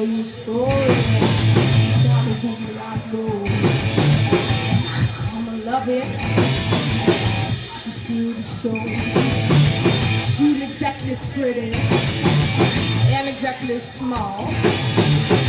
tell you a story. About a woman I know. I'ma love it. She's still the show. She's exactly pretty and exactly small.